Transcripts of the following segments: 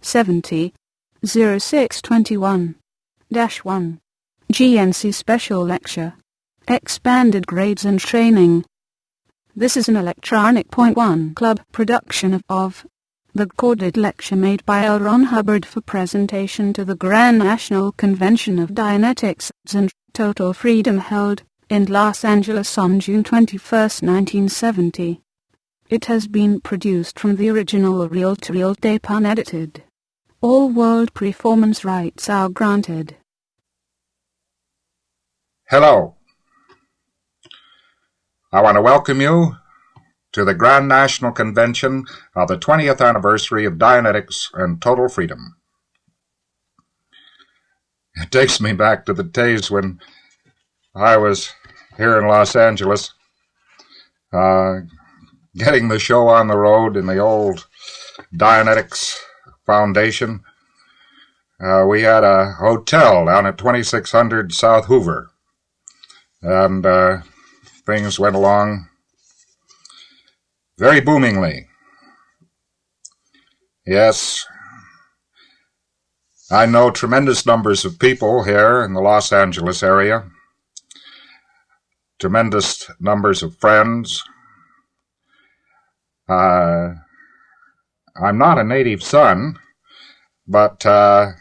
70 0621 1 GNC Special Lecture Expanded Grades and Training This is an Electronic Point One Club production of, of the recorded lecture made by L. Ron Hubbard for presentation to the Grand National Convention of Dianetics and Total Freedom held in Los Angeles on June 21, 1970. It has been produced from the original reel-to-reel tape unedited. All world performance rights are granted. Hello. I want to welcome you to the Grand National Convention of the 20th anniversary of Dianetics and Total Freedom. It takes me back to the days when I was here in Los Angeles, uh, getting the show on the road in the old Dianetics Foundation. Uh, we had a hotel down at 2600 South Hoover, and uh, things went along very boomingly. Yes, I know tremendous numbers of people here in the Los Angeles area, tremendous numbers of friends. Uh, I'm not a native son, but uh,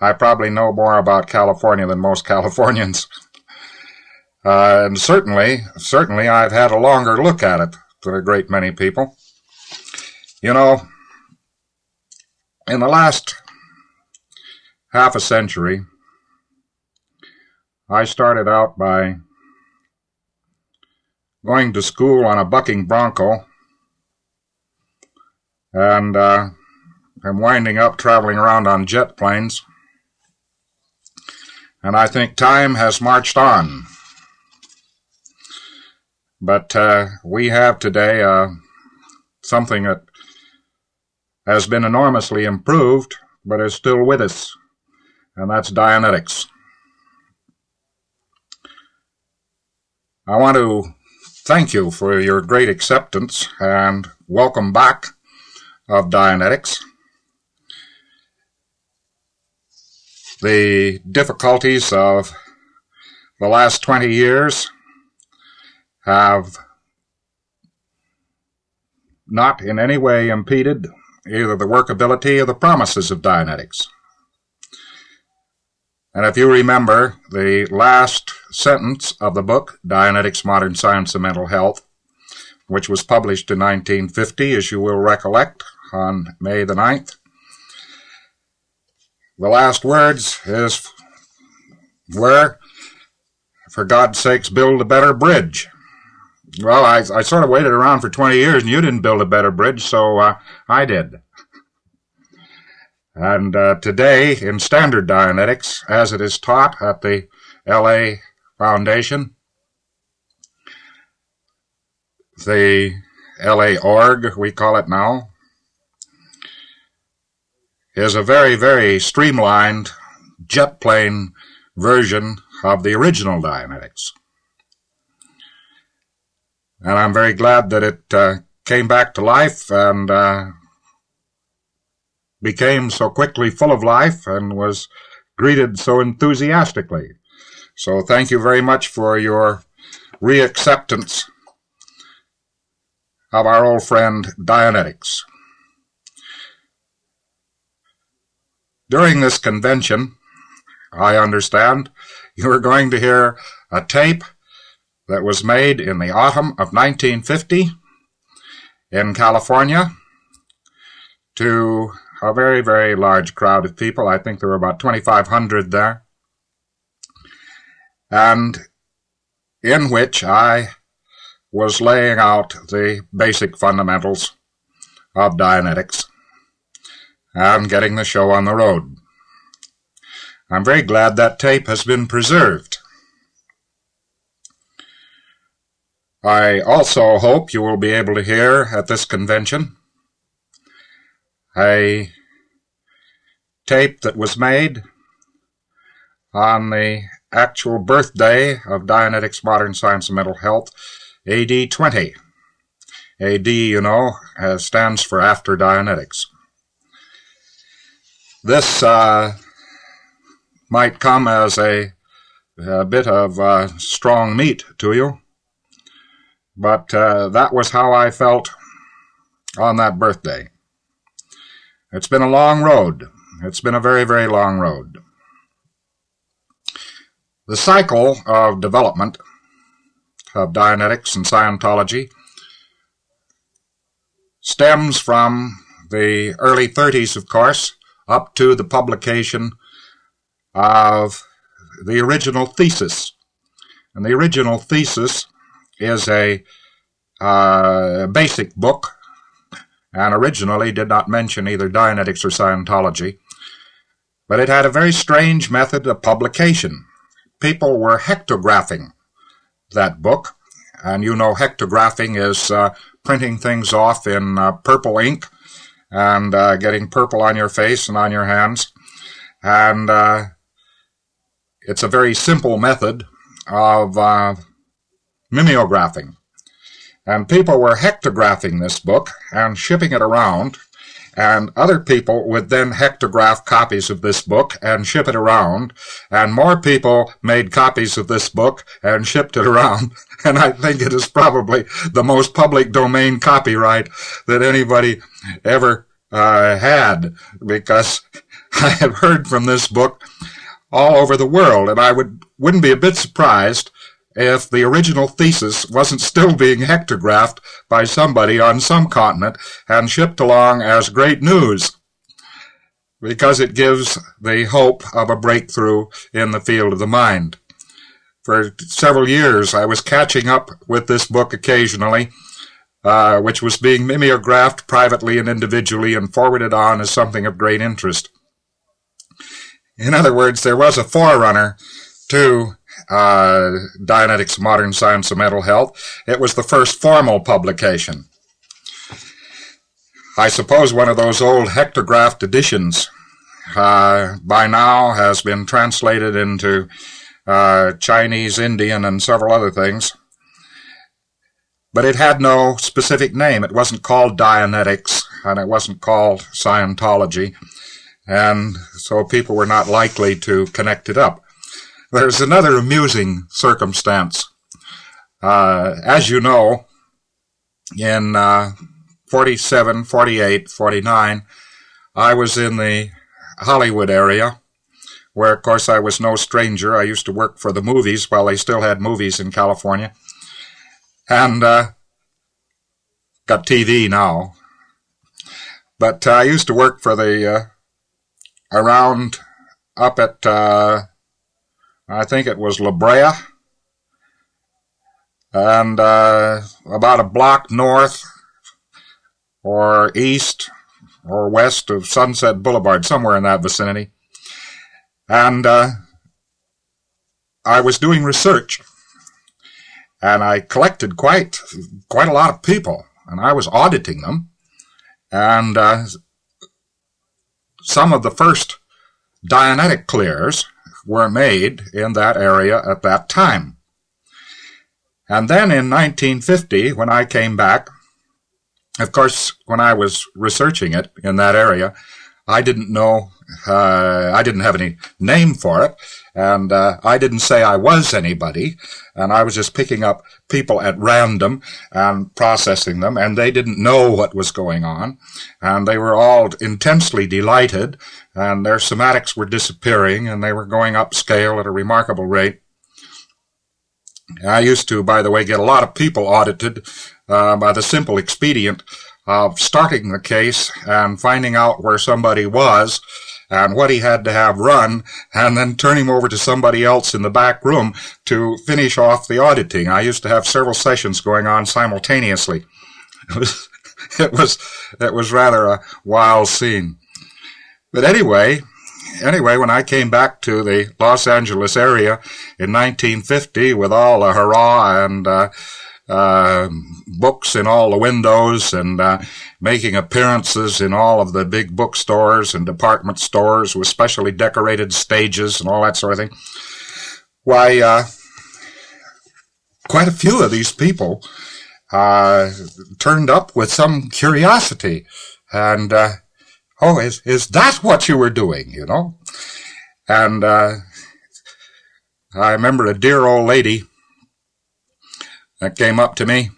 I probably know more about California than most Californians. Uh, and certainly, certainly I've had a longer look at it than a great many people. You know, in the last half a century, I started out by going to school on a bucking bronco and uh, I'm winding up traveling around on jet planes. And I think time has marched on. But uh, we have today uh, something that has been enormously improved, but is still with us, and that's Dianetics. I want to thank you for your great acceptance and welcome back of Dianetics. The difficulties of the last 20 years have not in any way impeded either the workability or the promises of Dianetics. And if you remember the last sentence of the book, Dianetics Modern Science and Mental Health, which was published in 1950, as you will recollect, on May the 9th. The last words is where, for God's sakes, build a better bridge. Well, I, I sort of waited around for 20 years and you didn't build a better bridge, so uh, I did. And uh, today, in standard Dianetics, as it is taught at the LA Foundation, the LA org, we call it now, is a very, very streamlined jet plane version of the original Dianetics. And I'm very glad that it uh, came back to life and uh, became so quickly full of life and was greeted so enthusiastically. So thank you very much for your reacceptance of our old friend Dianetics. During this convention, I understand, you are going to hear a tape that was made in the autumn of 1950 in California to a very, very large crowd of people. I think there were about 2,500 there. And in which I was laying out the basic fundamentals of Dianetics and getting the show on the road. I'm very glad that tape has been preserved. I also hope you will be able to hear at this convention a tape that was made on the actual birthday of Dianetics Modern Science and Mental Health, AD 20. AD, you know, uh, stands for After Dianetics. This uh, might come as a, a bit of uh, strong meat to you, but uh, that was how I felt on that birthday. It's been a long road. It's been a very, very long road. The cycle of development of Dianetics and Scientology stems from the early 30s, of course, up to the publication of the original thesis. And the original thesis is a uh, basic book and originally did not mention either Dianetics or Scientology, but it had a very strange method of publication. People were hectographing that book, and you know hectographing is uh, printing things off in uh, purple ink and uh, getting purple on your face and on your hands. And uh, it's a very simple method of uh, mimeographing. And people were hectographing this book and shipping it around and other people would then hectograph copies of this book and ship it around, and more people made copies of this book and shipped it around, and I think it is probably the most public domain copyright that anybody ever uh, had, because I have heard from this book all over the world, and I would, wouldn't be a bit surprised if the original thesis wasn't still being hectographed by somebody on some continent and shipped along as great news because it gives the hope of a breakthrough in the field of the mind. For several years, I was catching up with this book occasionally, uh, which was being mimeographed privately and individually and forwarded on as something of great interest. In other words, there was a forerunner to uh, Dianetics Modern Science of Mental Health. It was the first formal publication. I suppose one of those old hectographed editions uh, by now has been translated into uh, Chinese, Indian, and several other things. But it had no specific name. It wasn't called Dianetics, and it wasn't called Scientology, and so people were not likely to connect it up. There's another amusing circumstance. Uh, as you know, in uh, 47, 48, 49, I was in the Hollywood area, where, of course, I was no stranger. I used to work for the movies while they still had movies in California. And uh, got TV now. But uh, I used to work for the, uh, around up at uh, I think it was La Brea, and uh, about a block north or east or west of Sunset Boulevard, somewhere in that vicinity. And uh, I was doing research, and I collected quite quite a lot of people, and I was auditing them, and uh, some of the first Dianetic clears were made in that area at that time. And then in 1950, when I came back, of course, when I was researching it in that area, I didn't know, uh, I didn't have any name for it, and uh, I didn't say I was anybody, and I was just picking up people at random and processing them, and they didn't know what was going on, and they were all intensely delighted, and their somatics were disappearing, and they were going upscale at a remarkable rate. I used to, by the way, get a lot of people audited uh, by the simple expedient of starting the case and finding out where somebody was and what he had to have run, and then turn him over to somebody else in the back room to finish off the auditing. I used to have several sessions going on simultaneously. It was, it was, it was rather a wild scene. But anyway, anyway, when I came back to the Los Angeles area in 1950 with all the hurrah and uh, uh, books in all the windows and uh, making appearances in all of the big bookstores and department stores with specially decorated stages and all that sort of thing. Why, uh, quite a few of these people uh, turned up with some curiosity and uh, oh, is, is that what you were doing, you know? And, uh, I remember a dear old lady that came up to me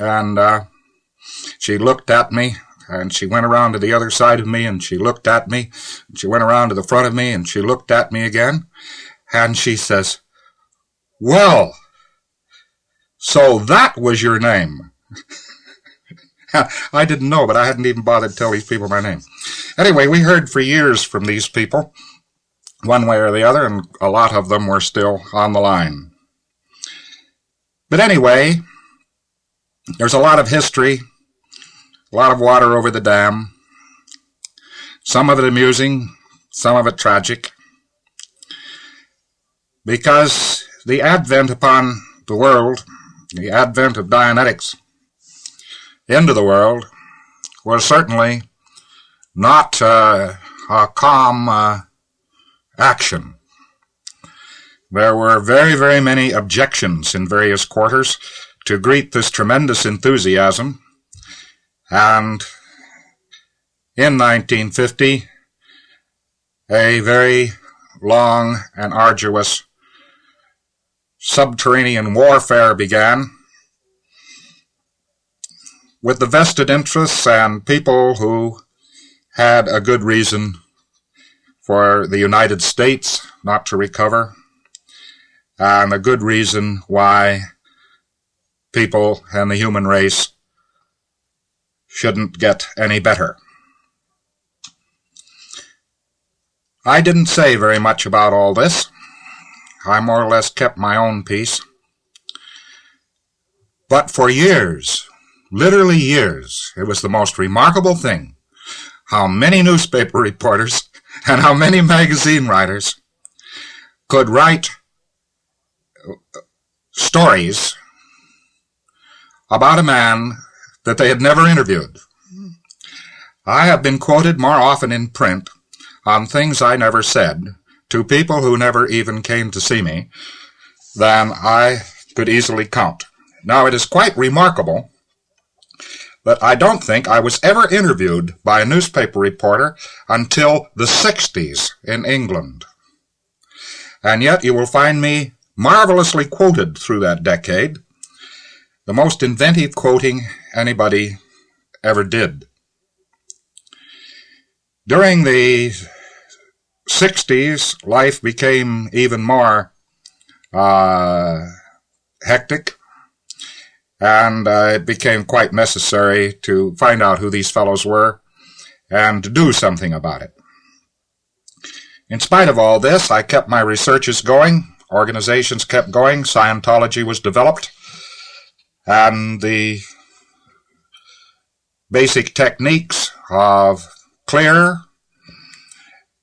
and, uh, she looked at me and she went around to the other side of me and she looked at me and she went around to the front of me and she looked at me again and she says, well, so that was your name. I didn't know, but I hadn't even bothered to tell these people my name. Anyway, we heard for years from these people, one way or the other, and a lot of them were still on the line. But anyway, there's a lot of history, a lot of water over the dam, some of it amusing, some of it tragic, because the advent upon the world, the advent of Dianetics, into the world was certainly not uh, a calm uh, action. There were very, very many objections in various quarters to greet this tremendous enthusiasm, and in 1950, a very long and arduous subterranean warfare began with the vested interests and people who had a good reason for the United States not to recover, and a good reason why people and the human race shouldn't get any better. I didn't say very much about all this. I more or less kept my own peace. But for years, literally years. It was the most remarkable thing how many newspaper reporters and how many magazine writers could write stories about a man that they had never interviewed. I have been quoted more often in print on things I never said to people who never even came to see me than I could easily count. Now, it is quite remarkable but I don't think I was ever interviewed by a newspaper reporter until the 60s in England. And yet you will find me marvelously quoted through that decade, the most inventive quoting anybody ever did. During the 60s, life became even more uh, hectic and uh, it became quite necessary to find out who these fellows were and to do something about it. In spite of all this, I kept my researches going, organizations kept going, Scientology was developed, and the basic techniques of clear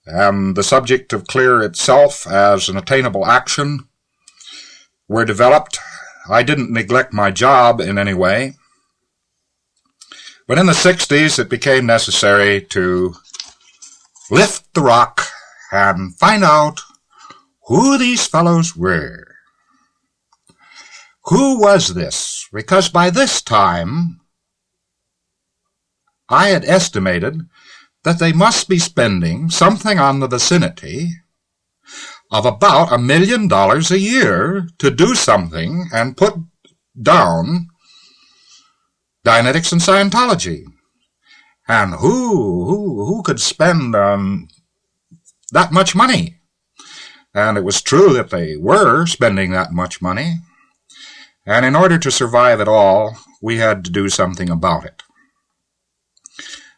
and the subject of clear itself as an attainable action were developed I didn't neglect my job in any way. But in the 60s, it became necessary to lift the rock and find out who these fellows were. Who was this? Because by this time, I had estimated that they must be spending something on the vicinity of about a million dollars a year to do something and put down Dianetics and Scientology. And who, who, who could spend um, that much money? And it was true that they were spending that much money. And in order to survive at all, we had to do something about it.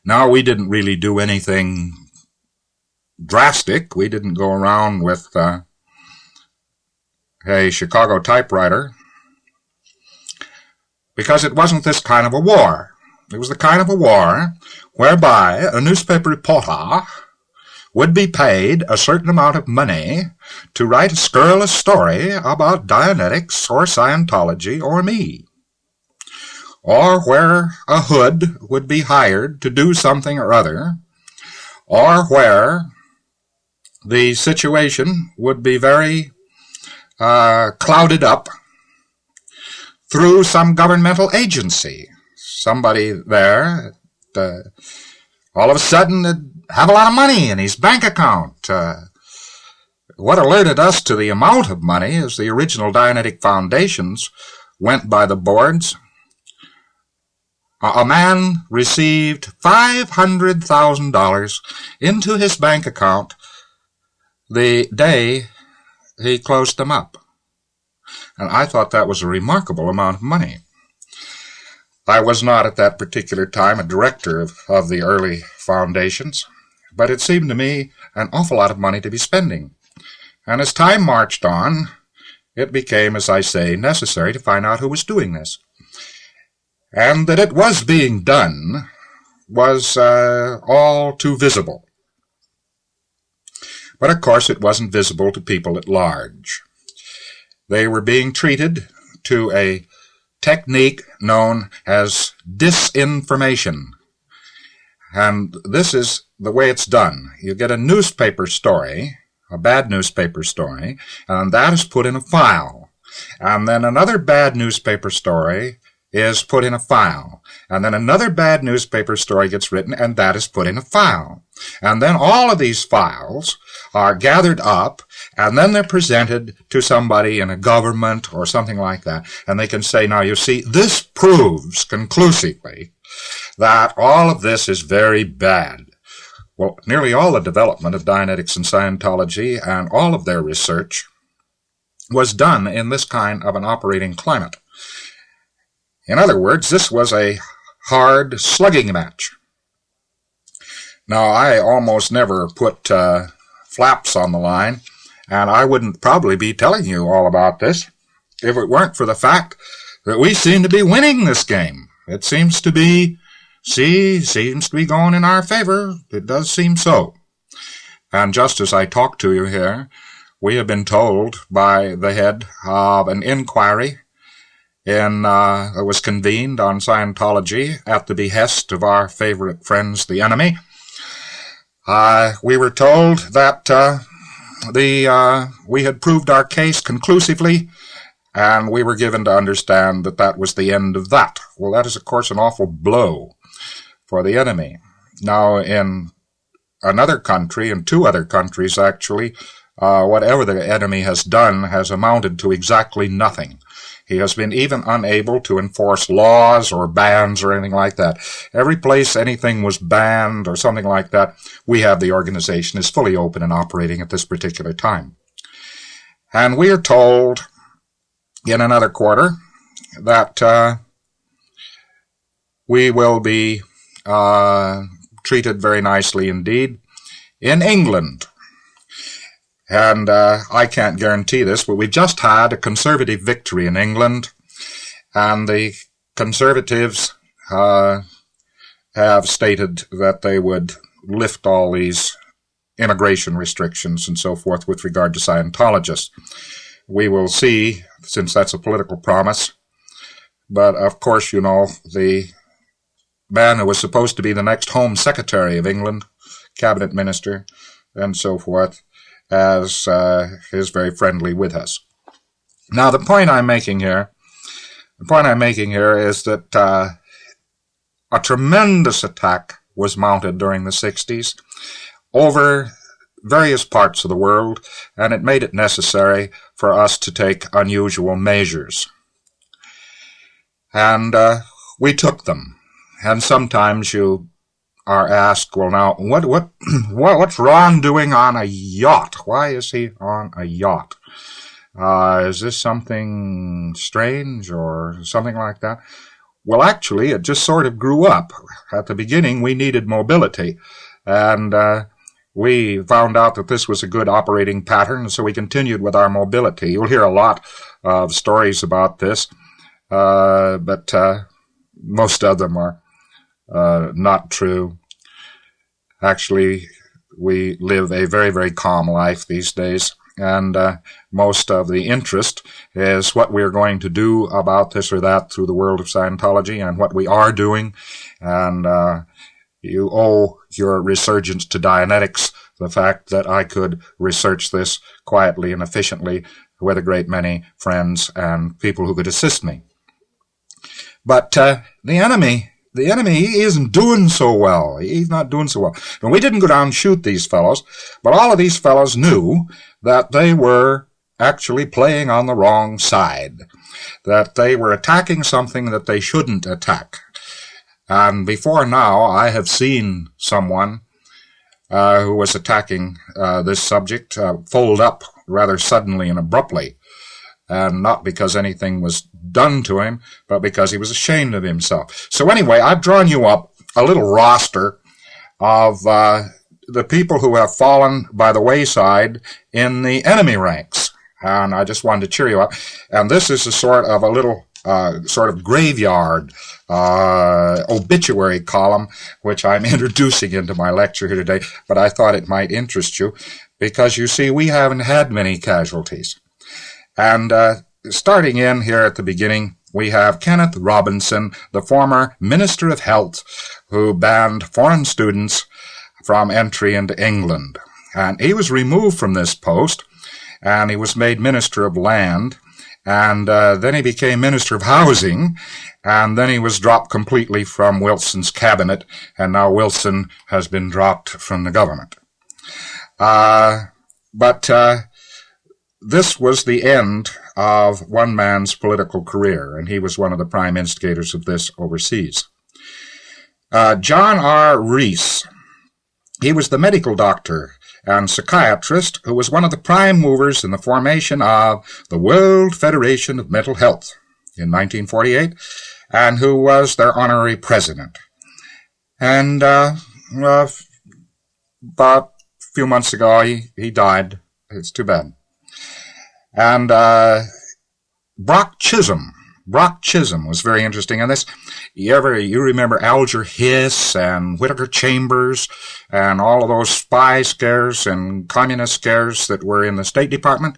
Now, we didn't really do anything drastic. We didn't go around with uh, a Chicago typewriter because it wasn't this kind of a war. It was the kind of a war whereby a newspaper reporter would be paid a certain amount of money to write a scurrilous story about Dianetics or Scientology or me. Or where a hood would be hired to do something or other, or where the situation would be very uh, clouded up through some governmental agency. Somebody there, the all of a sudden have a lot of money in his bank account. Uh, what alerted us to the amount of money is the original Dianetic foundations went by the boards. A man received $500,000 into his bank account the day he closed them up. And I thought that was a remarkable amount of money. I was not at that particular time a director of, of the early foundations, but it seemed to me an awful lot of money to be spending. And as time marched on, it became, as I say, necessary to find out who was doing this. And that it was being done was uh, all too visible. But of course it wasn't visible to people at large. They were being treated to a technique known as disinformation. And this is the way it's done. You get a newspaper story, a bad newspaper story, and that is put in a file. And then another bad newspaper story is put in a file. And then another bad newspaper story gets written, and that is put in a file. And then all of these files are gathered up, and then they're presented to somebody in a government or something like that. And they can say, now you see, this proves conclusively that all of this is very bad. Well, nearly all the development of Dianetics and Scientology and all of their research was done in this kind of an operating climate. In other words, this was a hard slugging match. Now, I almost never put uh, flaps on the line, and I wouldn't probably be telling you all about this if it weren't for the fact that we seem to be winning this game. It seems to be See, seems to be going in our favor. It does seem so. And just as I talk to you here, we have been told by the head of an inquiry in, uh, that was convened on Scientology at the behest of our favorite friends, the enemy. Uh, we were told that uh, the uh, we had proved our case conclusively, and we were given to understand that that was the end of that. Well, that is, of course, an awful blow for the enemy. Now, in another country, in two other countries actually, uh, whatever the enemy has done has amounted to exactly nothing. He has been even unable to enforce laws or bans or anything like that. Every place anything was banned or something like that, we have the organization is fully open and operating at this particular time. And we are told in another quarter that uh, we will be uh, treated very nicely indeed in England. And uh, I can't guarantee this, but we just had a conservative victory in England, and the conservatives uh, have stated that they would lift all these immigration restrictions and so forth with regard to Scientologists. We will see, since that's a political promise. But of course, you know, the man who was supposed to be the next Home Secretary of England, cabinet minister, and so forth, as uh, is very friendly with us. Now, the point I'm making here, the point I'm making here is that uh, a tremendous attack was mounted during the 60s over various parts of the world, and it made it necessary for us to take unusual measures. And uh, we took them. And sometimes you are asked, well, now, what, what, what, what's Ron doing on a yacht? Why is he on a yacht? Uh, is this something strange or something like that? Well, actually, it just sort of grew up. At the beginning, we needed mobility, and uh, we found out that this was a good operating pattern, so we continued with our mobility. You'll hear a lot of stories about this, uh, but uh, most of them are uh, not true. Actually, we live a very, very calm life these days, and uh, most of the interest is what we're going to do about this or that through the world of Scientology and what we are doing. And uh, you owe your resurgence to Dianetics the fact that I could research this quietly and efficiently with a great many friends and people who could assist me. But uh, the enemy the enemy isn't doing so well. He's not doing so well. And we didn't go down and shoot these fellows, but all of these fellows knew that they were actually playing on the wrong side, that they were attacking something that they shouldn't attack. And before now, I have seen someone uh, who was attacking uh, this subject uh, fold up rather suddenly and abruptly, and not because anything was done to him, but because he was ashamed of himself. So anyway, I've drawn you up a little roster of uh, the people who have fallen by the wayside in the enemy ranks. And I just wanted to cheer you up. And this is a sort of a little uh, sort of graveyard uh, obituary column, which I'm introducing into my lecture here today, but I thought it might interest you because you see, we haven't had many casualties. And uh, starting in here at the beginning, we have Kenneth Robinson, the former Minister of Health, who banned foreign students from entry into England. And he was removed from this post, and he was made Minister of Land, and uh, then he became Minister of Housing, and then he was dropped completely from Wilson's cabinet, and now Wilson has been dropped from the government. Uh, but uh, this was the end of one man's political career, and he was one of the prime instigators of this overseas. Uh, John R. Rees, he was the medical doctor and psychiatrist who was one of the prime movers in the formation of the World Federation of Mental Health in 1948, and who was their honorary president. And uh, uh, about a few months ago, he, he died. It's too bad. And uh, Brock Chisholm. Brock Chisholm was very interesting in this. You ever you remember Alger Hiss and Whittaker Chambers and all of those spy scares and communist scares that were in the State Department?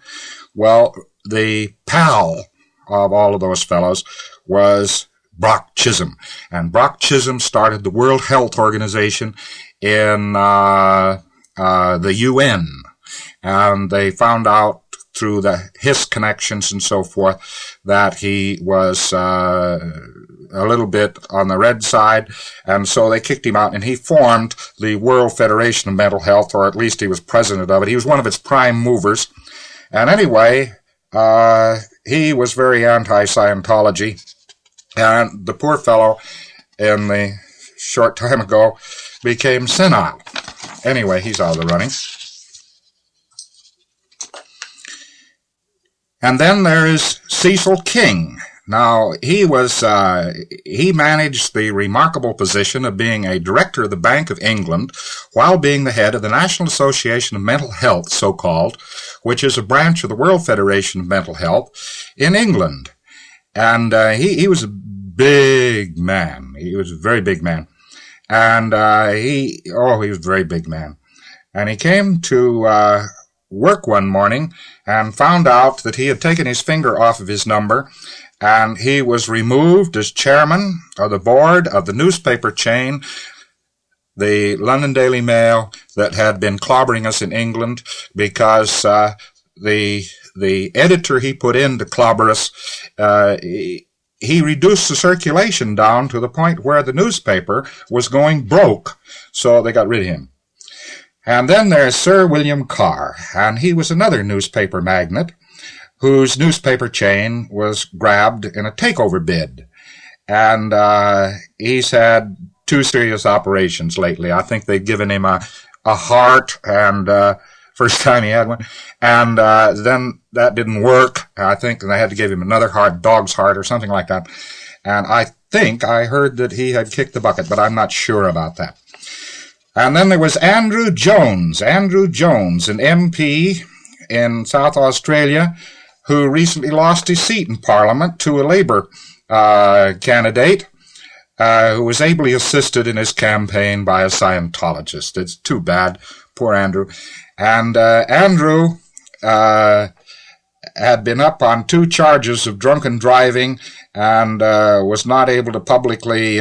Well, the pal of all of those fellows was Brock Chisholm. And Brock Chisholm started the World Health Organization in uh, uh, the UN. And they found out through the his connections and so forth that he was uh, a little bit on the red side, and so they kicked him out, and he formed the World Federation of Mental Health, or at least he was president of it. He was one of its prime movers, and anyway, uh, he was very anti-Scientology, and the poor fellow, in the short time ago, became senile. Anyway, he's out of the running. And then there is Cecil King. Now, he was, uh, he managed the remarkable position of being a director of the Bank of England while being the head of the National Association of Mental Health, so-called, which is a branch of the World Federation of Mental Health in England. And uh, he, he was a big man. He was a very big man. And uh, he, oh, he was a very big man. And he came to uh, work one morning and found out that he had taken his finger off of his number and he was removed as chairman of the board of the newspaper chain, the London Daily Mail, that had been clobbering us in England because uh, the the editor he put in to clobber us, uh, he, he reduced the circulation down to the point where the newspaper was going broke, so they got rid of him. And then there's Sir William Carr, and he was another newspaper magnate whose newspaper chain was grabbed in a takeover bid. And uh, he's had two serious operations lately. I think they've given him a, a heart, and uh, first time he had one. And uh, then that didn't work. I think and they had to give him another heart, dog's heart, or something like that. And I think I heard that he had kicked the bucket, but I'm not sure about that. And then there was Andrew Jones. Andrew Jones, an MP in South Australia, who recently lost his seat in Parliament to a Labour uh, candidate uh, who was ably assisted in his campaign by a Scientologist. It's too bad. Poor Andrew. And uh, Andrew uh, had been up on two charges of drunken driving and uh, was not able to publicly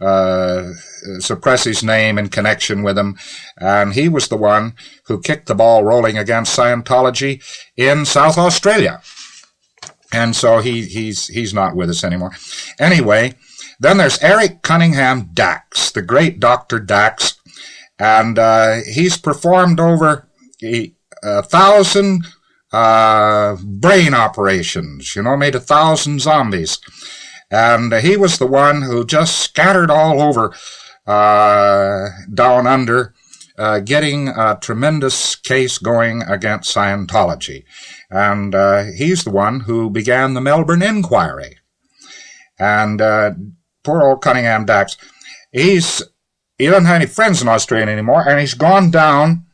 uh, suppress his name in connection with him. And he was the one who kicked the ball rolling against Scientology in South Australia. And so he, he's, he's not with us anymore. Anyway, then there's Eric Cunningham Dax, the great Dr. Dax, and uh, he's performed over a thousand uh, brain operations, you know, made a thousand zombies. And he was the one who just scattered all over uh, down under, uh, getting a tremendous case going against Scientology. And uh, he's the one who began the Melbourne Inquiry. And uh, poor old Cunningham Dax, he's he doesn't have any friends in Australia anymore, and he's gone down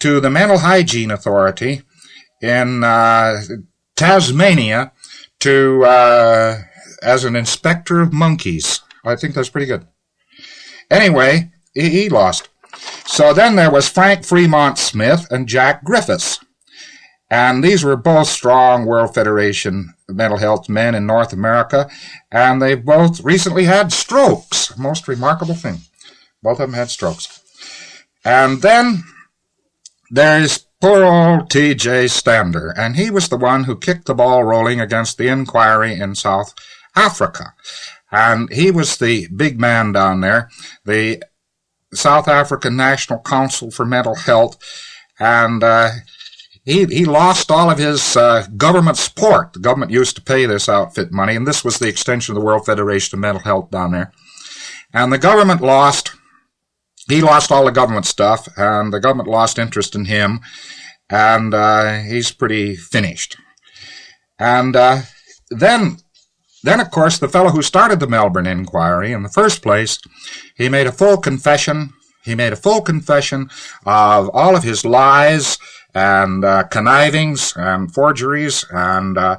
to the Mental Hygiene Authority in uh, Tasmania to uh, as an inspector of monkeys. I think that's pretty good. Anyway, he, he lost. So then there was Frank Fremont Smith and Jack Griffiths. And these were both strong World Federation mental health men in North America, and they both recently had strokes. Most remarkable thing. Both of them had strokes. And then there's Poor old T.J. Stander, and he was the one who kicked the ball rolling against the inquiry in South Africa. And he was the big man down there, the South African National Council for Mental Health, and uh, he, he lost all of his uh, government support. The government used to pay this outfit money, and this was the extension of the World Federation of Mental Health down there. And the government lost he lost all the government stuff, and the government lost interest in him, and uh, he's pretty finished. And uh, then, then of course, the fellow who started the Melbourne inquiry in the first place, he made a full confession. He made a full confession of all of his lies and uh, connivings and forgeries and uh,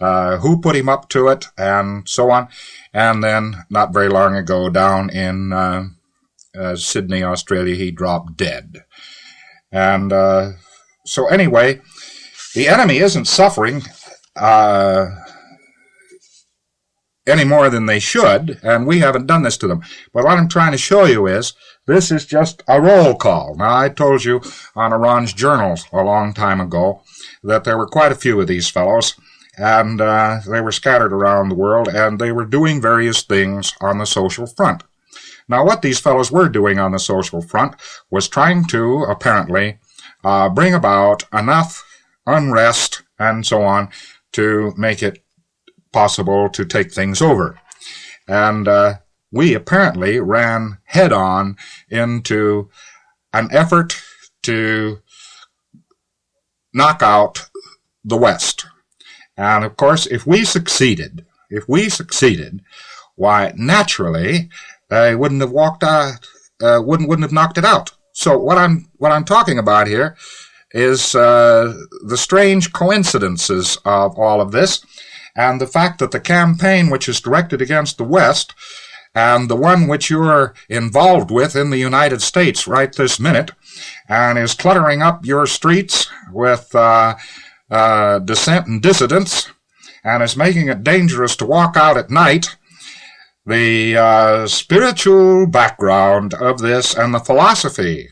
uh, who put him up to it and so on. And then, not very long ago, down in uh, uh, Sydney, Australia, he dropped dead. And uh, so, anyway, the enemy isn't suffering uh, any more than they should, and we haven't done this to them. But what I'm trying to show you is this is just a roll call. Now, I told you on Ron's journals a long time ago that there were quite a few of these fellows, and uh, they were scattered around the world, and they were doing various things on the social front. Now, what these fellows were doing on the social front was trying to, apparently, uh, bring about enough unrest and so on to make it possible to take things over. And uh, we apparently ran head on into an effort to knock out the West. And of course, if we succeeded, if we succeeded, why, naturally, they wouldn't have walked out, uh, wouldn't wouldn't have knocked it out. So what I'm what I'm talking about here is uh, the strange coincidences of all of this, and the fact that the campaign which is directed against the West and the one which you're involved with in the United States right this minute, and is cluttering up your streets with uh, uh, dissent and dissidents, and is making it dangerous to walk out at night the uh, spiritual background of this and the philosophy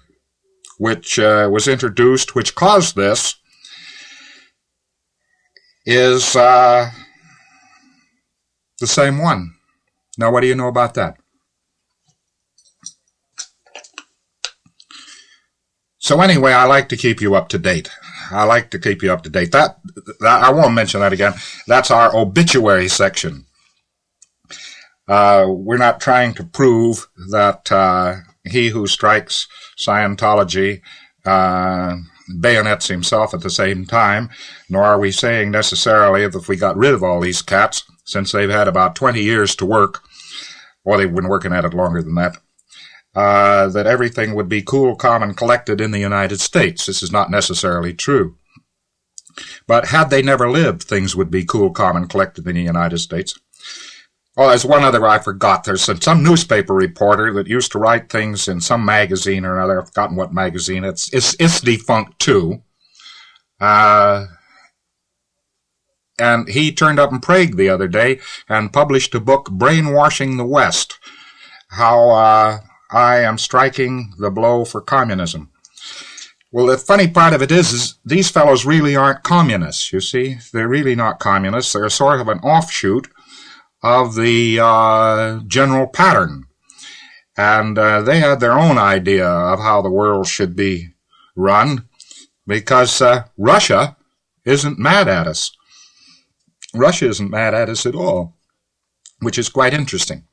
which uh, was introduced, which caused this, is uh, the same one. Now, what do you know about that? So anyway, I like to keep you up to date. I like to keep you up to date. That, that I won't mention that again. That's our obituary section. Uh, we're not trying to prove that uh, he who strikes Scientology uh, bayonets himself at the same time, nor are we saying necessarily that if we got rid of all these cats, since they've had about 20 years to work, or they've been working at it longer than that, uh, that everything would be cool, calm, and collected in the United States. This is not necessarily true. But had they never lived, things would be cool, calm, and collected in the United States. Oh, there's one other I forgot. There's some, some, newspaper reporter that used to write things in some magazine or another. I've forgotten what magazine. It's it's it's defunct too. Uh, and he turned up in Prague the other day and published a book, Brainwashing the West: How uh, I am striking the blow for communism. Well, the funny part of it is, is these fellows really aren't communists. You see, they're really not communists. They're sort of an offshoot of the uh, general pattern. And uh, they had their own idea of how the world should be run because uh, Russia isn't mad at us. Russia isn't mad at us at all, which is quite interesting.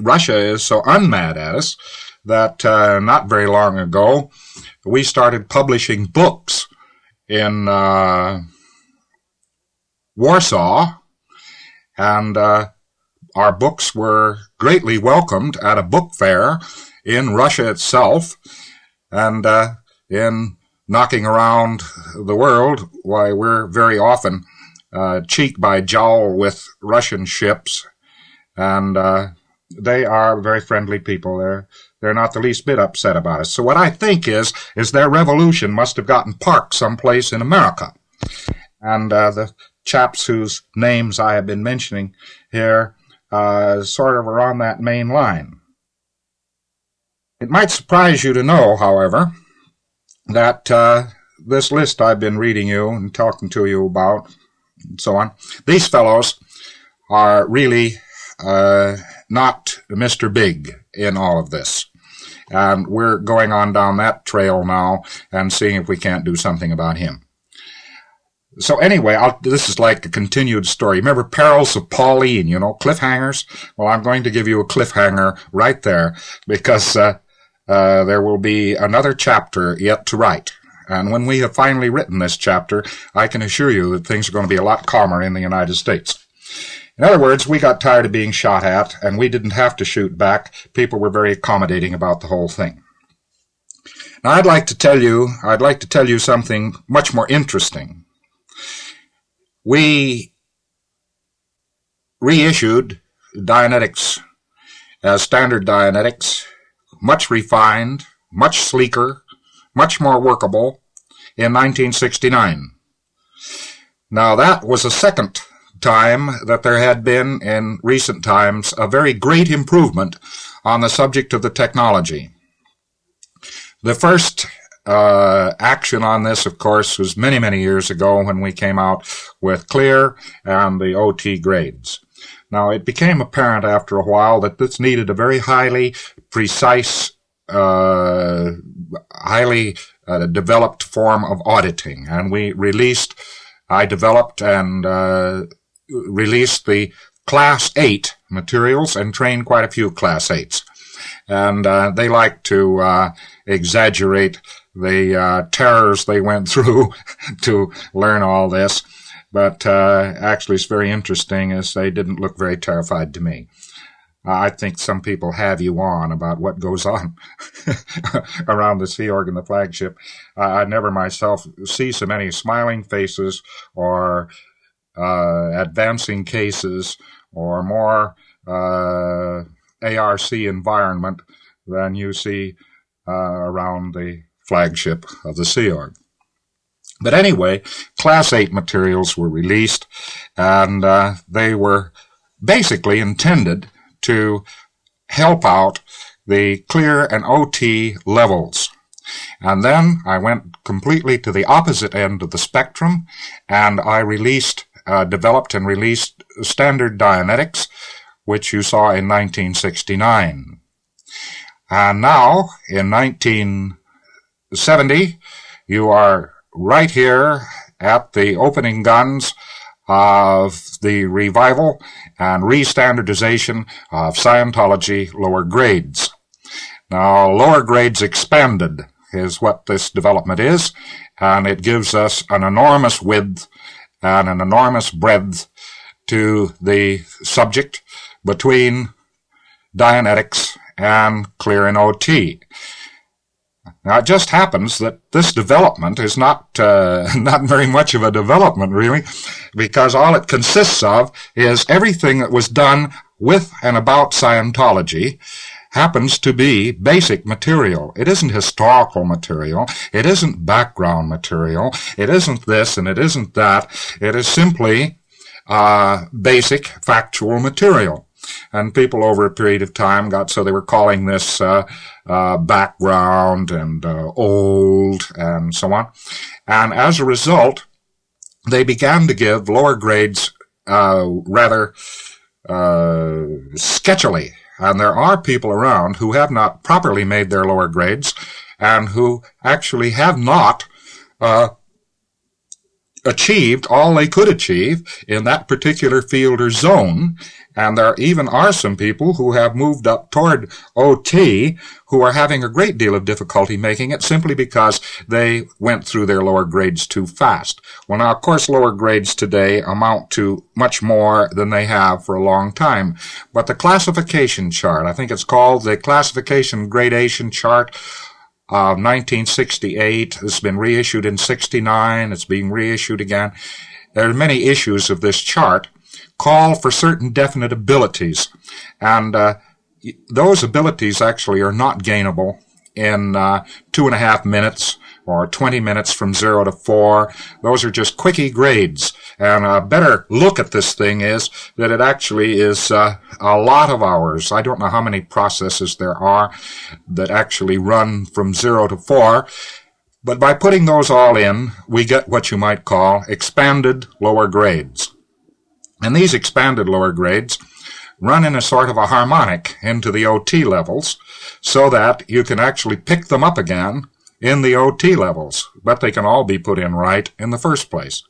Russia is so unmad at us that uh, not very long ago we started publishing books in uh, Warsaw, and uh, our books were greatly welcomed at a book fair in Russia itself, and uh, in knocking around the world, why we're very often uh, cheek by jowl with Russian ships, and uh, they are very friendly people. They're they're not the least bit upset about us. So what I think is is their revolution must have gotten parked someplace in America, and uh, the chaps whose names I have been mentioning here uh, sort of are on that main line. It might surprise you to know, however, that uh, this list I've been reading you and talking to you about, and so on, these fellows are really uh, not Mr. Big in all of this. And we're going on down that trail now and seeing if we can't do something about him. So anyway, I'll, this is like a continued story. Remember Perils of Pauline, you know, cliffhangers? Well, I'm going to give you a cliffhanger right there because uh, uh, there will be another chapter yet to write. And when we have finally written this chapter, I can assure you that things are going to be a lot calmer in the United States. In other words, we got tired of being shot at, and we didn't have to shoot back. People were very accommodating about the whole thing. Now, I'd like to tell you, I'd like to tell you something much more interesting. We reissued Dianetics as standard Dianetics, much refined, much sleeker, much more workable in 1969. Now that was a second time that there had been in recent times a very great improvement on the subject of the technology. The first uh, action on this, of course, was many, many years ago when we came out with Clear and the OT grades. Now, it became apparent after a while that this needed a very highly precise, uh, highly uh, developed form of auditing, and we released, I developed and uh, released the Class 8 materials and trained quite a few Class 8s. And uh, they like to uh, exaggerate the uh, terrors they went through to learn all this. But actually, it's very interesting as they didn't look very terrified to me. I think some people have you on about what goes on around the Sea Org and the flagship. I never myself see so many smiling faces or uh, advancing cases or more uh, ARC environment than you see uh, around the flagship of the Sea Org. But anyway, Class 8 materials were released, and uh, they were basically intended to help out the clear and OT levels. And then I went completely to the opposite end of the spectrum, and I released uh, developed and released standard Dianetics, which you saw in 1969. And now, in 1970, you are right here at the opening guns of the revival and restandardization of Scientology lower grades. Now, lower grades expanded is what this development is, and it gives us an enormous width and an enormous breadth to the subject between Dianetics and Clear and OT. Now, it just happens that this development is not uh, not very much of a development, really, because all it consists of is everything that was done with and about Scientology happens to be basic material. It isn't historical material. It isn't background material. It isn't this and it isn't that. It is simply uh, basic factual material. And people over a period of time got so they were calling this uh, uh, background and uh, old and so on. And as a result, they began to give lower grades uh, rather uh, sketchily. And there are people around who have not properly made their lower grades and who actually have not uh, achieved all they could achieve in that particular field or zone. And there even are some people who have moved up toward OT who are having a great deal of difficulty making it simply because they went through their lower grades too fast. Well, now, of course, lower grades today amount to much more than they have for a long time. But the classification chart, I think it's called the classification gradation chart, uh, 1968. It's been reissued in 69. It's being reissued again. There are many issues of this chart call for certain definite abilities. And uh, those abilities actually are not gainable in uh, two and a half minutes or 20 minutes from zero to four. Those are just quickie grades. And a better look at this thing is that it actually is uh, a lot of hours. I don't know how many processes there are that actually run from zero to four. But by putting those all in, we get what you might call expanded lower grades. And these expanded lower grades run in a sort of a harmonic into the OT levels so that you can actually pick them up again in the OT levels, but they can all be put in right in the first place.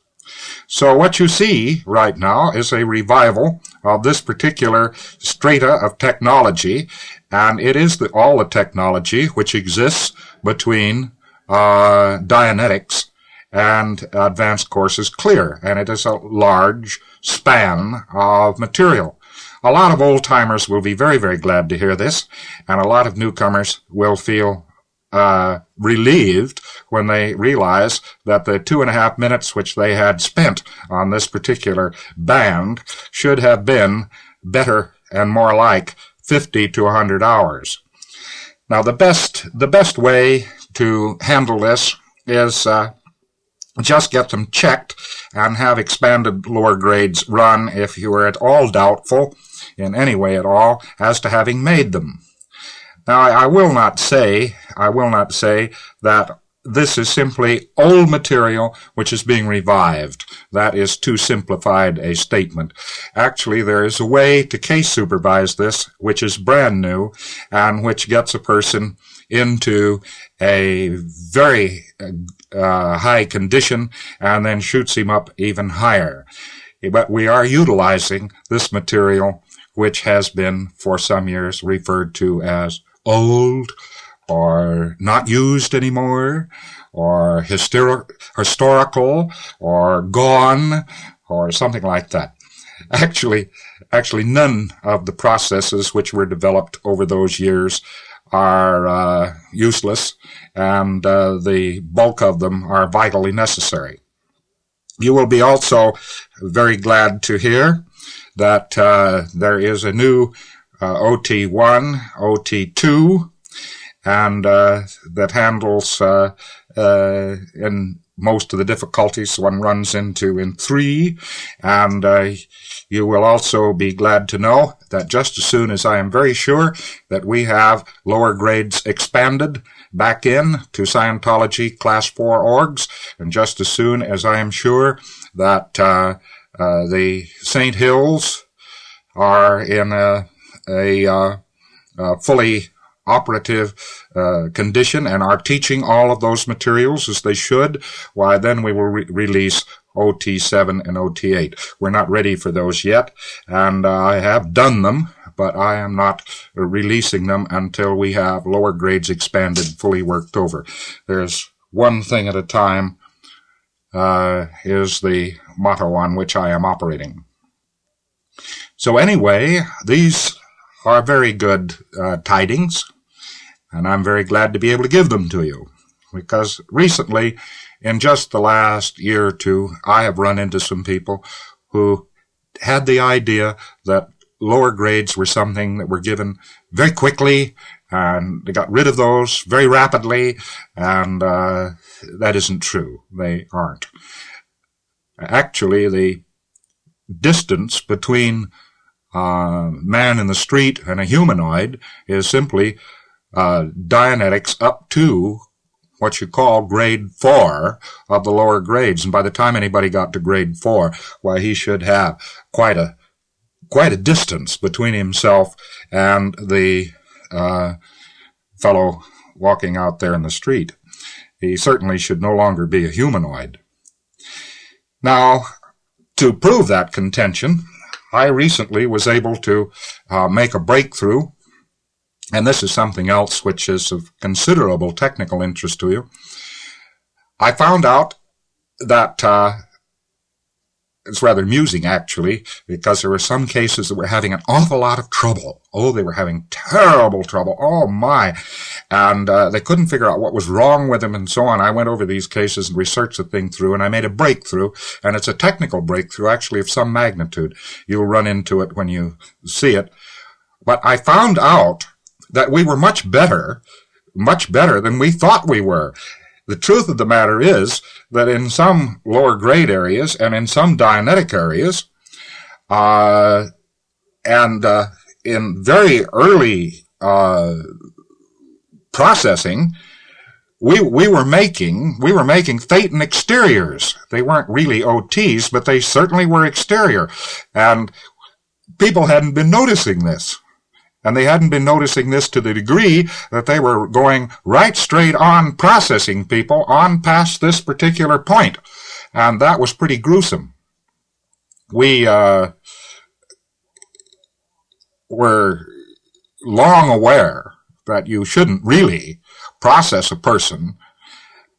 So what you see right now is a revival of this particular strata of technology, and it is the, all the technology which exists between uh, Dianetics and advanced courses clear, and it is a large span of material. A lot of old timers will be very, very glad to hear this, and a lot of newcomers will feel uh, relieved when they realize that the two and a half minutes which they had spent on this particular band should have been better and more like 50 to 100 hours. Now the best, the best way to handle this is uh, just get them checked and have expanded lower grades run if you are at all doubtful in any way at all as to having made them. Now, I will not say, I will not say that this is simply old material which is being revived. That is too simplified a statement. Actually, there is a way to case supervise this which is brand new and which gets a person into a very uh, high condition and then shoots him up even higher. But we are utilizing this material which has been for some years referred to as old or not used anymore or historical or gone or something like that. Actually, actually none of the processes which were developed over those years are uh, useless and uh, the bulk of them are vitally necessary. You will be also very glad to hear that uh, there is a new uh, OT1, OT2, and uh, that handles uh, uh, in most of the difficulties one runs into in three. And uh, you will also be glad to know that just as soon as I am very sure that we have lower grades expanded back in to Scientology Class 4 orgs, and just as soon as I am sure that uh, uh, the St. Hills are in a a uh, uh, fully operative uh, condition and are teaching all of those materials as they should, why then we will re release OT7 and OT8. We're not ready for those yet, and I have done them, but I am not releasing them until we have lower grades expanded, fully worked over. There's one thing at a time uh, is the motto on which I am operating. So anyway, these are very good uh, tidings, and I'm very glad to be able to give them to you. Because recently, in just the last year or two, I have run into some people who had the idea that lower grades were something that were given very quickly, and they got rid of those very rapidly, and uh, that isn't true. They aren't. Actually, the distance between uh, man in the street and a humanoid is simply uh, Dianetics up to what you call grade four of the lower grades. And by the time anybody got to grade four, why, he should have quite a quite a distance between himself and the uh, fellow walking out there in the street. He certainly should no longer be a humanoid. Now, to prove that contention, I recently was able to uh, make a breakthrough, and this is something else which is of considerable technical interest to you. I found out that uh, it's rather amusing actually, because there were some cases that were having an awful lot of trouble. Oh, they were having terrible trouble. Oh my. And uh, they couldn't figure out what was wrong with them and so on. I went over these cases and researched the thing through and I made a breakthrough. And it's a technical breakthrough actually of some magnitude. You'll run into it when you see it. But I found out that we were much better, much better than we thought we were. The truth of the matter is that in some lower grade areas and in some Dianetic areas, uh, and uh, in very early uh, processing, we we were making we were making Thetan exteriors. They weren't really OTs, but they certainly were exterior, and people hadn't been noticing this. And they hadn't been noticing this to the degree that they were going right straight on processing people on past this particular point. And that was pretty gruesome. We uh, were long aware that you shouldn't really process a person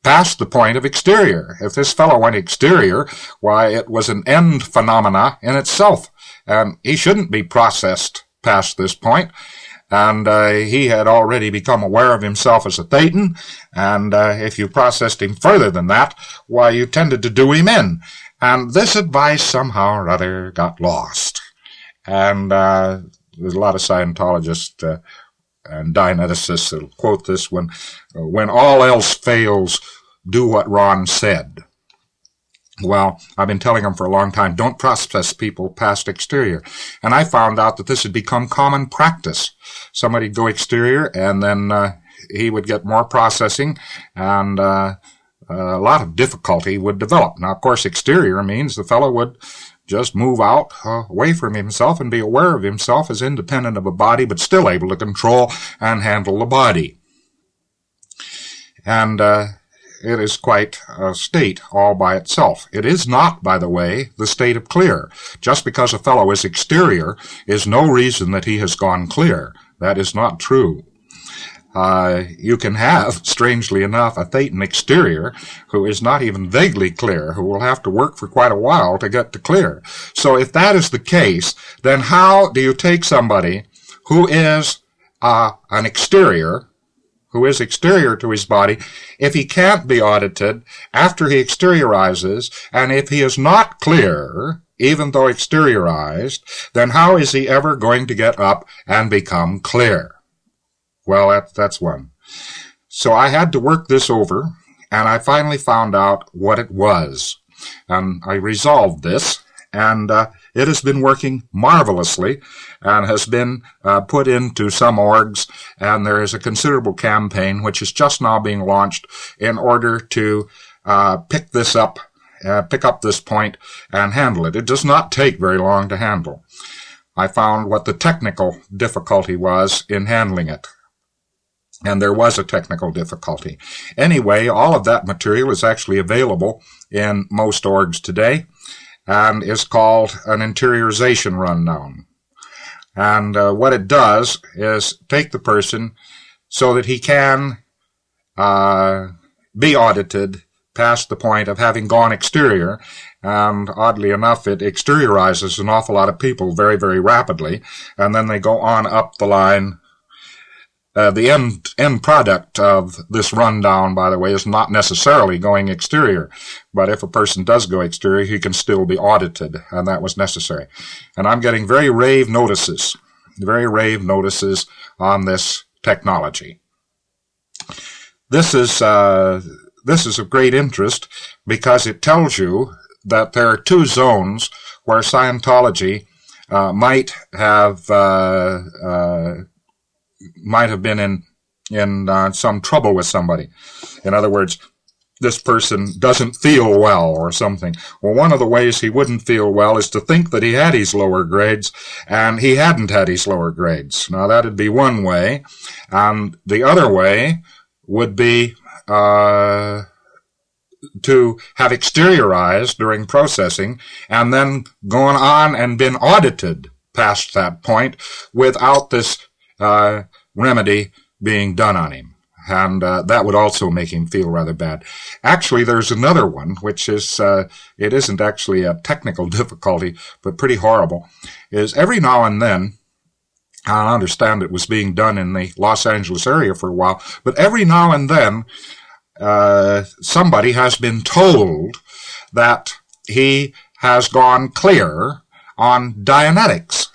past the point of exterior. If this fellow went exterior, why, it was an end phenomena in itself, and he shouldn't be processed past this point, and uh, he had already become aware of himself as a Thetan, and uh, if you processed him further than that, why, you tended to do him in. And this advice somehow or other got lost. And uh, there's a lot of Scientologists uh, and Dianeticists that'll quote this when, when all else fails, do what Ron said. Well, I've been telling them for a long time, don't process people past exterior. And I found out that this had become common practice. Somebody'd go exterior and then uh, he would get more processing and uh, a lot of difficulty would develop. Now, of course, exterior means the fellow would just move out uh, away from himself and be aware of himself as independent of a body, but still able to control and handle the body. And uh, it is quite a state all by itself. It is not, by the way, the state of clear. Just because a fellow is exterior is no reason that he has gone clear. That is not true. Uh, you can have, strangely enough, a Thetan exterior who is not even vaguely clear, who will have to work for quite a while to get to clear. So if that is the case, then how do you take somebody who is uh, an exterior who is exterior to his body, if he can't be audited after he exteriorizes, and if he is not clear, even though exteriorized, then how is he ever going to get up and become clear? Well, that, that's one. So I had to work this over, and I finally found out what it was. And I resolved this, and uh, it has been working marvelously and has been uh, put into some orgs, and there is a considerable campaign which is just now being launched in order to uh, pick this up, uh, pick up this point and handle it. It does not take very long to handle. I found what the technical difficulty was in handling it. And there was a technical difficulty. Anyway, all of that material is actually available in most orgs today and is called an interiorization run rundown. And uh, what it does is take the person so that he can uh, be audited past the point of having gone exterior. And oddly enough, it exteriorizes an awful lot of people very, very rapidly. And then they go on up the line uh, the end end product of this rundown, by the way, is not necessarily going exterior. But if a person does go exterior, he can still be audited, and that was necessary. And I'm getting very rave notices, very rave notices on this technology. This is uh, this is of great interest because it tells you that there are two zones where Scientology uh, might have uh, uh, might have been in in uh, some trouble with somebody. In other words, this person doesn't feel well or something. Well, one of the ways he wouldn't feel well is to think that he had his lower grades and he hadn't had his lower grades. Now that'd be one way. And the other way would be, uh, to have exteriorized during processing and then gone on and been audited past that point without this uh, remedy being done on him and uh, that would also make him feel rather bad. Actually, there's another one, which is, uh, it isn't actually a technical difficulty, but pretty horrible, is every now and then, I understand it was being done in the Los Angeles area for a while, but every now and then, uh, somebody has been told that he has gone clear on Dianetics.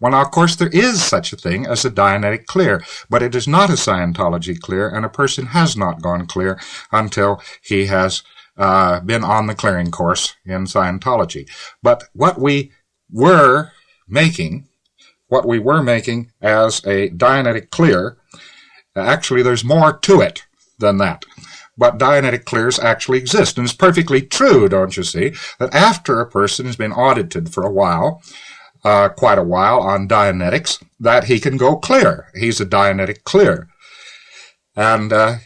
Well, now, of course, there is such a thing as a Dianetic clear, but it is not a Scientology clear, and a person has not gone clear until he has uh, been on the clearing course in Scientology. But what we were making, what we were making as a Dianetic clear, actually, there's more to it than that but Dianetic clears actually exist. And it's perfectly true, don't you see, that after a person has been audited for a while, uh, quite a while on Dianetics that he can go clear. He's a Dianetic clear. And uh,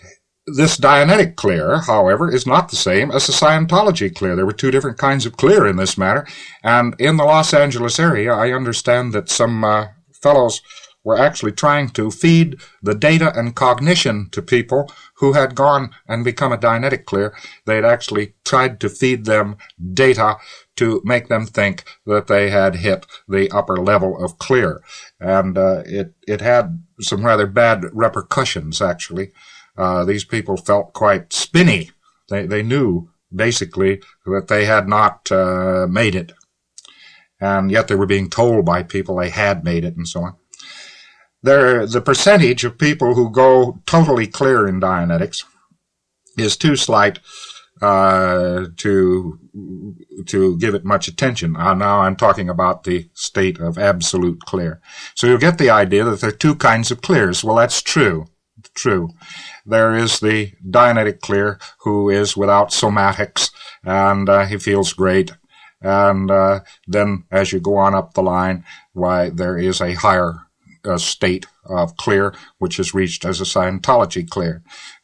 this Dianetic clear, however, is not the same as the Scientology clear. There were two different kinds of clear in this matter. And in the Los Angeles area, I understand that some uh, fellows were actually trying to feed the data and cognition to people who had gone and become a Dianetic clear. They had actually tried to feed them data to make them think that they had hit the upper level of clear. And uh, it, it had some rather bad repercussions, actually. Uh, these people felt quite spinny. They, they knew, basically, that they had not uh, made it. And yet they were being told by people they had made it and so on. There, the percentage of people who go totally clear in Dianetics is too slight uh, to to give it much attention. Uh, now I'm talking about the state of absolute clear. So you'll get the idea that there are two kinds of clears. Well, that's true. True. There is the Dianetic clear who is without somatics and uh, he feels great. And uh, then as you go on up the line, why there is a higher uh, state of clear, which is reached as a Scientology clear.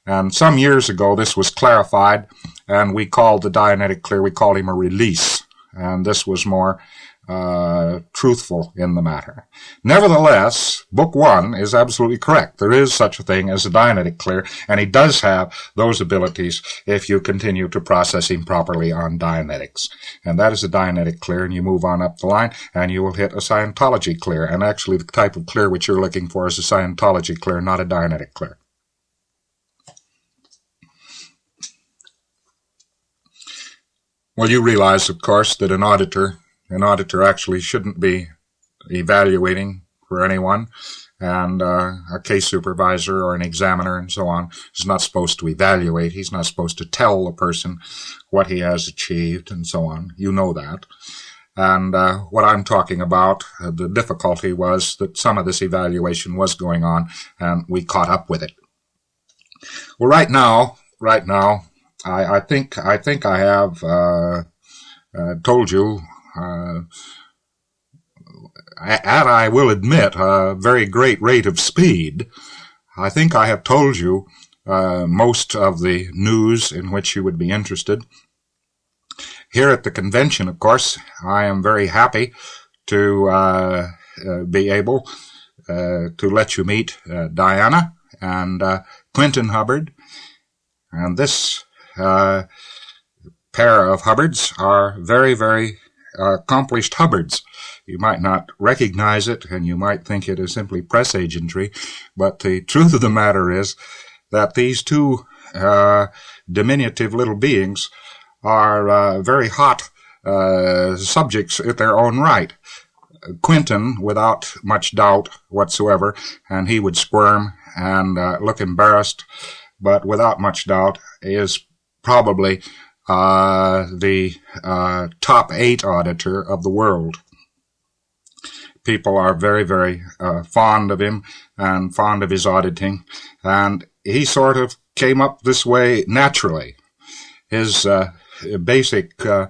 And some years ago, this was clarified, and we called the Dianetic clear, we called him a release. And this was more uh, truthful in the matter. Nevertheless, Book One is absolutely correct. There is such a thing as a Dianetic clear, and he does have those abilities if you continue to process him properly on Dianetics. And that is a Dianetic clear, and you move on up the line, and you will hit a Scientology clear. And actually, the type of clear which you're looking for is a Scientology clear, not a Dianetic clear. Well, you realize, of course, that an auditor, an auditor actually shouldn't be evaluating for anyone, and uh, a case supervisor or an examiner and so on is not supposed to evaluate. He's not supposed to tell a person what he has achieved and so on. You know that. And uh, what I'm talking about, uh, the difficulty was that some of this evaluation was going on, and we caught up with it. Well, right now, right now, I, I think I think I have uh, uh, told you, uh, at I will admit a very great rate of speed. I think I have told you uh, most of the news in which you would be interested. Here at the convention, of course, I am very happy to uh, uh, be able to let you meet Diana and Quentin Hubbard. And this pair of Hubbards are very, very uh, accomplished Hubbards. You might not recognize it, and you might think it is simply press agentry, but the truth of the matter is that these two uh, diminutive little beings are uh, very hot uh, subjects at their own right. Quentin, without much doubt whatsoever, and he would squirm and uh, look embarrassed, but without much doubt is probably uh, the uh, top eight auditor of the world. People are very, very uh, fond of him and fond of his auditing, and he sort of came up this way naturally. his uh, basic uh,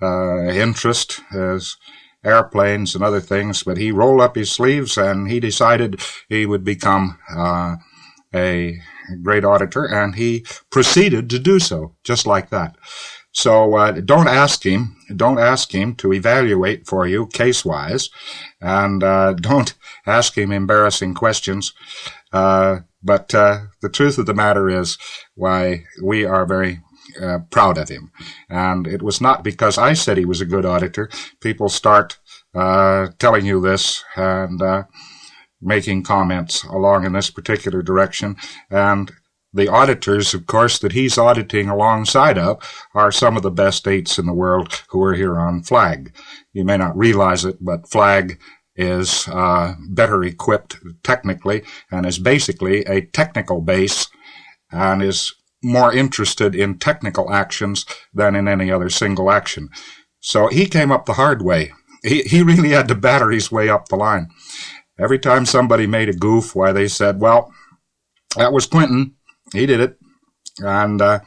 uh, interest is airplanes and other things, but he rolled up his sleeves and he decided he would become a great auditor, and he proceeded to do so, just like that. So uh, don't ask him, don't ask him to evaluate for you case-wise, and uh, don't ask him embarrassing questions. Uh, but uh, the truth of the matter is, why we are very uh, proud of him. And it was not because I said he was a good auditor. People start uh, telling you this and making comments along in this particular direction. And the auditors, of course, that he's auditing alongside of are some of the best eights in the world who are here on flag. You may not realize it, but flag is uh, better equipped technically and is basically a technical base and is more interested in technical actions than in any other single action. So he came up the hard way. He, he really had to batter his way up the line. Every time somebody made a goof, why they said, well, that was Quentin. he did it. And uh,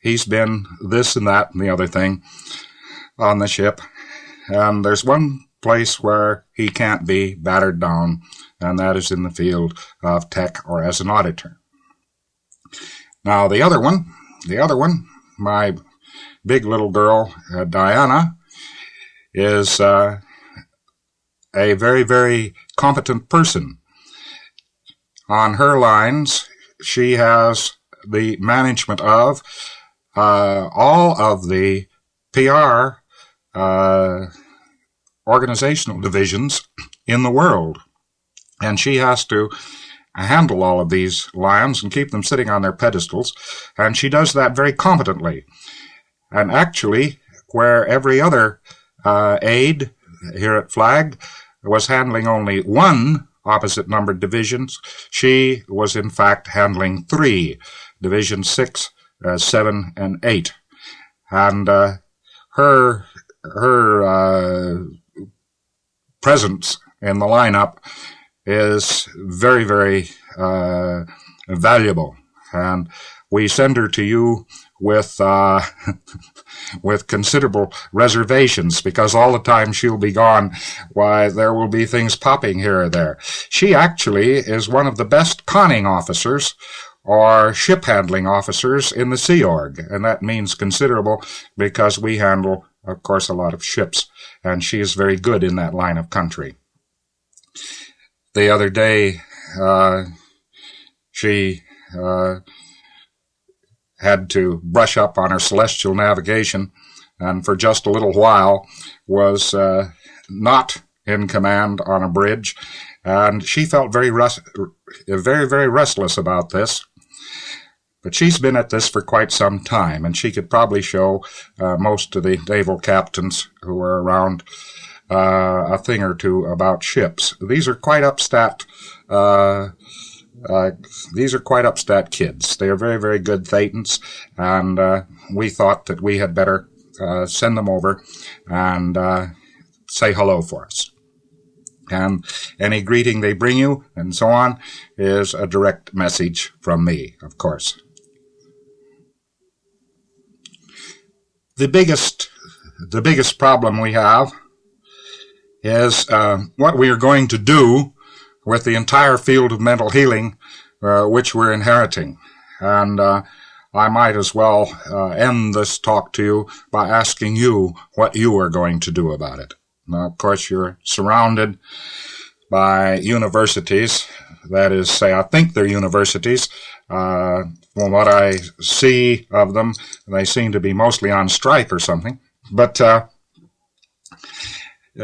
he's been this and that and the other thing on the ship. And there's one place where he can't be battered down, and that is in the field of tech or as an auditor. Now, the other one, the other one, my big little girl, uh, Diana, is uh, a very, very competent person. On her lines, she has the management of uh, all of the PR uh, organizational divisions in the world. And she has to handle all of these lions and keep them sitting on their pedestals. And she does that very competently. And actually, where every other uh, aide here at Flag was handling only one opposite numbered divisions. She was in fact handling three, Division 6, uh, 7, and 8. And uh, her, her uh, presence in the lineup is very, very uh, valuable. And we send her to you with uh, with considerable reservations because all the time she'll be gone, why there will be things popping here or there. She actually is one of the best conning officers or ship handling officers in the Sea Org, and that means considerable because we handle, of course, a lot of ships, and she is very good in that line of country. The other day, uh, she uh, had to brush up on her celestial navigation and for just a little while was uh, not in command on a bridge. And she felt very, very, very restless about this. But she's been at this for quite some time, and she could probably show uh, most of the naval captains who are around uh, a thing or two about ships. These are quite upstat uh, uh, these are quite upstart kids. They are very, very good Thetans, and uh, we thought that we had better uh, send them over and uh, say hello for us. And any greeting they bring you and so on is a direct message from me, of course. The biggest, the biggest problem we have is uh, what we are going to do with the entire field of mental healing, uh, which we're inheriting. And uh, I might as well uh, end this talk to you by asking you what you are going to do about it. Now, of course, you're surrounded by universities. That is, say, I think they're universities. Uh, from what I see of them, they seem to be mostly on strike or something. But uh,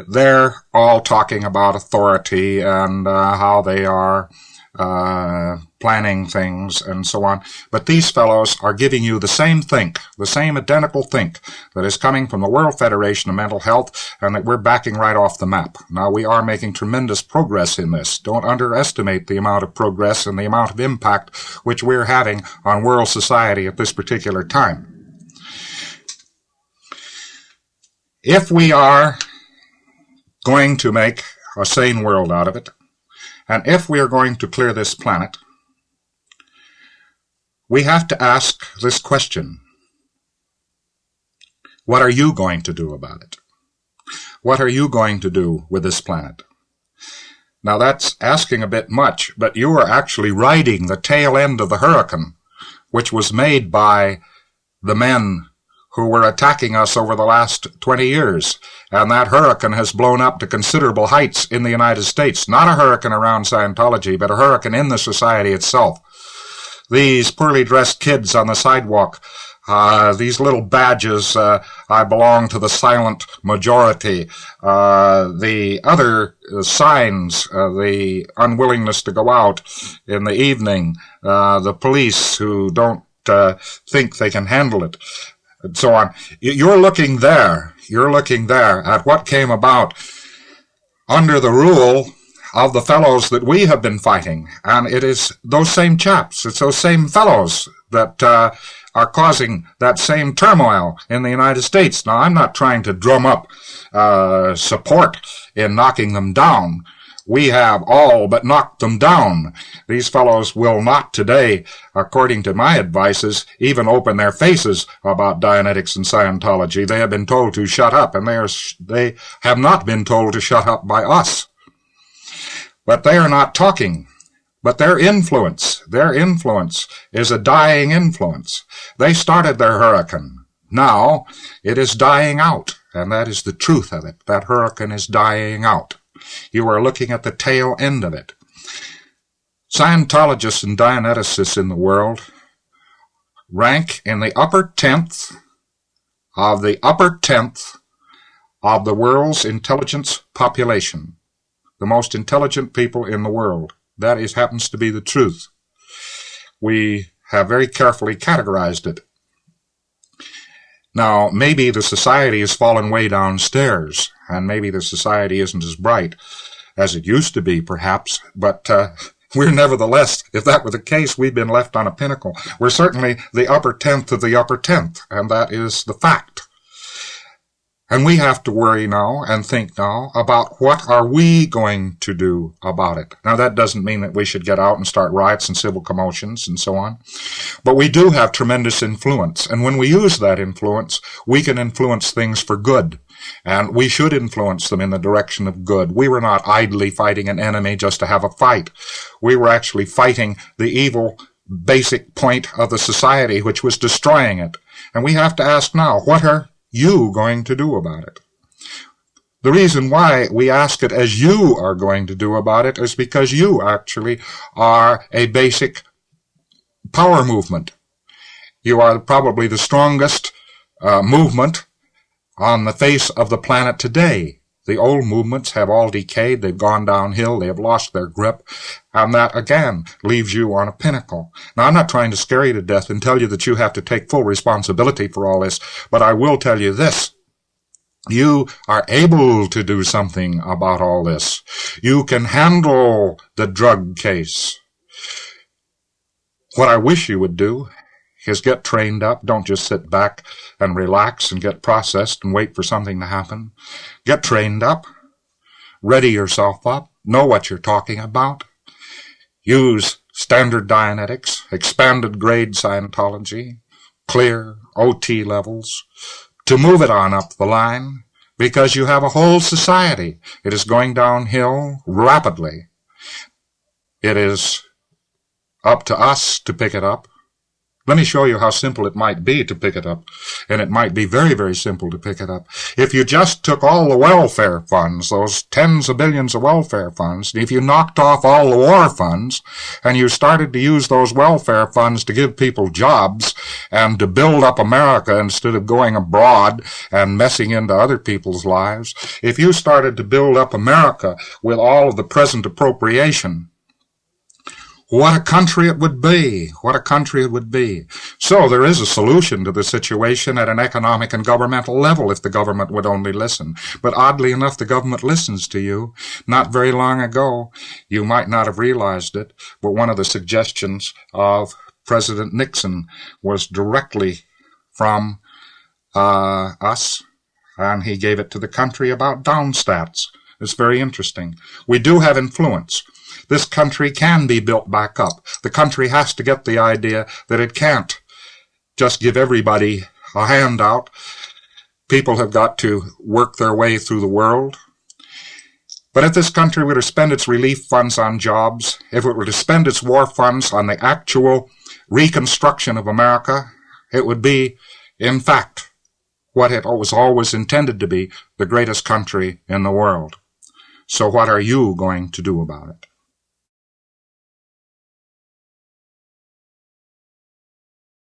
they're all talking about authority and uh, how they are uh, planning things and so on. But these fellows are giving you the same think, the same identical think that is coming from the World Federation of Mental Health and that we're backing right off the map. Now, we are making tremendous progress in this. Don't underestimate the amount of progress and the amount of impact which we're having on world society at this particular time. If we are going to make a sane world out of it. And if we are going to clear this planet, we have to ask this question. What are you going to do about it? What are you going to do with this planet? Now that's asking a bit much, but you are actually riding the tail end of the hurricane, which was made by the men who were attacking us over the last 20 years. And that hurricane has blown up to considerable heights in the United States. Not a hurricane around Scientology, but a hurricane in the society itself. These poorly dressed kids on the sidewalk uh, these little badges, uh, I belong to the silent majority. Uh, the other signs, uh, the unwillingness to go out in the evening, uh, the police who don't uh, think they can handle it, and so on. You're looking there. You're looking there at what came about under the rule of the fellows that we have been fighting. And it is those same chaps, it's those same fellows that uh, are causing that same turmoil in the United States. Now, I'm not trying to drum up uh, support in knocking them down. We have all but knocked them down. These fellows will not today, according to my advices, even open their faces about Dianetics and Scientology. They have been told to shut up, and they are they have not been told to shut up by us. But they are not talking. But their influence, their influence is a dying influence. They started their hurricane. Now it is dying out, and that is the truth of it. That hurricane is dying out. You are looking at the tail end of it. Scientologists and Dianeticists in the world rank in the upper tenth of the upper tenth of the world's intelligence population, the most intelligent people in the world. That is happens to be the truth. We have very carefully categorized it. Now, maybe the society has fallen way downstairs, and maybe the society isn't as bright as it used to be, perhaps, but uh, we're nevertheless, if that were the case, we've been left on a pinnacle. We're certainly the upper tenth of the upper tenth, and that is the fact. And we have to worry now and think now about what are we going to do about it. Now that doesn't mean that we should get out and start riots and civil commotions and so on. But we do have tremendous influence. And when we use that influence, we can influence things for good. And we should influence them in the direction of good. We were not idly fighting an enemy just to have a fight. We were actually fighting the evil basic point of the society which was destroying it. And we have to ask now, what are you going to do about it? The reason why we ask it as you are going to do about it is because you actually are a basic power movement. You are probably the strongest uh, movement on the face of the planet today. The old movements have all decayed, they've gone downhill, they have lost their grip, and that again leaves you on a pinnacle. Now I'm not trying to scare you to death and tell you that you have to take full responsibility for all this, but I will tell you this. You are able to do something about all this. You can handle the drug case. What I wish you would do is get trained up. Don't just sit back and relax and get processed and wait for something to happen. Get trained up. Ready yourself up. Know what you're talking about. Use standard Dianetics, expanded grade Scientology, clear OT levels, to move it on up the line, because you have a whole society. It is going downhill rapidly. It is up to us to pick it up. Let me show you how simple it might be to pick it up. And it might be very, very simple to pick it up. If you just took all the welfare funds, those tens of billions of welfare funds, if you knocked off all the war funds, and you started to use those welfare funds to give people jobs and to build up America instead of going abroad and messing into other people's lives, if you started to build up America with all of the present appropriation, what a country it would be. What a country it would be. So there is a solution to the situation at an economic and governmental level if the government would only listen. But oddly enough, the government listens to you. Not very long ago, you might not have realized it, but one of the suggestions of President Nixon was directly from uh, us, and he gave it to the country about downstats. It's very interesting. We do have influence. This country can be built back up. The country has to get the idea that it can't just give everybody a handout People have got to work their way through the world. But if this country were to spend its relief funds on jobs, if it were to spend its war funds on the actual reconstruction of America, it would be, in fact, what it was always intended to be, the greatest country in the world. So what are you going to do about it?